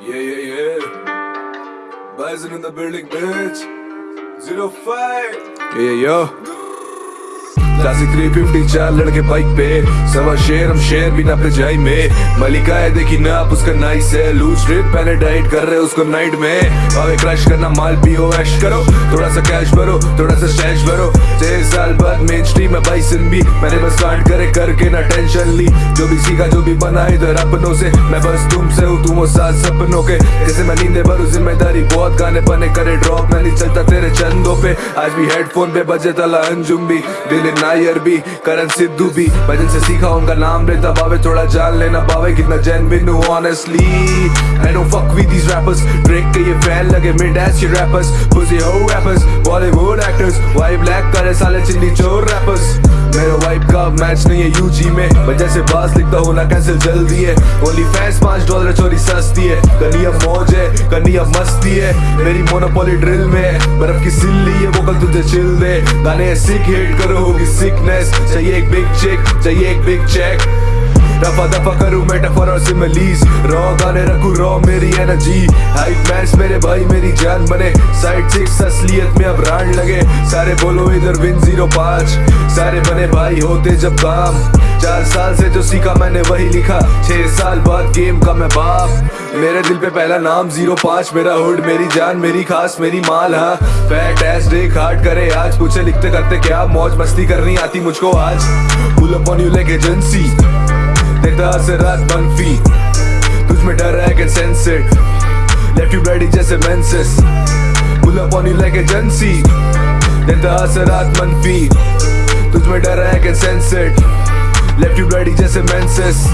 Yeah, yeah, yeah. Bison in the building, bitch. Zero five. Yeah, yeah, yo. Classic 350 चार लड़के bike पे। सवा शेर, हम शेर भी ना पे जाई में। मलिका है, देखी ना आप उसका नाइस है। लूज ट्रिप पहले डाइट कर रहे उसको नाइट में। भावे क्रश करना माल पियो ऐश करो। थोड़ा सा कैश भरो, थोड़ा सा स्टैश भरो। छह साल बाद मेन स्ट्रीम में बाइसन भी। मैंने बस स्टार्ट करे, करके ना टेंशन ली। जो भी सीखा, जो भी बना, इधर अपनों से। मैं बस तुमसे हूँ, तुम साथ सपनों के। जैसे मैं नींदे भरू, ज़िम्मेदारी बहुत गाने बने। करे ड्रॉप मैं नहीं चलता तेरे चंदों पे। आज भी हेडफोन पे बजे तला अंजुम भी। दिल नायर भी करण सिद्धू भी भजन से सीखा उनका नाम लेता बाबे थोड़ा जान लेना बाबे कितना जेनविन हूँ honestly I don't fuck with these rappers Drake के ये फ़ैन लगे मिड एस ये रैपर्स पुसी हो rappers Bollywood actors why black करे साले चिल्ली चोर rappers. मेरा वाइप का मैच नहीं है यूजी में। वजह से बास लिखता हूँ, ना कैंसिल जल्दी है। ओनली फैंस पाँच डॉलर चोरी सस्ती है। कनिया मौज है कनिया मस्ती है। मेरी मोनोपोली ड्रिल में बर्फ़ की सिल्ली है, वो कल तुझे चिल दे। गाने सिक हिट करो होगी सिकनेस चाहिए एक बिग चिक चाहिए एक बिग चेक दफ़ा दफ़ा करूँ मेटाफर और सिमिलीज रॉ गाने रखूँ रॉ मेरी एनर्जी हाइट मैच मेरे भाई, मेरी जान बने। साइड सिक्स असलियत में अब ब्रांड लगे। सारे बोलो इधर विन ज़ीरो पाँच। सारे बने भाई होते जब काम। चार साल से जो सीखा मैंने वही लिखा। छह साल बाद गेम का मैं बाप। मेरे दिल पे पहला नाम ज़ीरो पाँच। मेरा हुड मेरी जान, मेरी खास, मेरी माल हाँ। फैट एस डे हार्ड करे आज। पूछे लिखते करते क्या मौज मस्ती करनी आती मुझको आज? Pull up on you like agency देखता से रात मनफी तुझ में डर है कि सेंसेड लेफ़्ट यू रेडी जैसे menses pull up on you like agency देखता से रात मनफी तुझ में डर है कि सेंसेड लेफ़्ट यू रेडी जैसे मेंसेस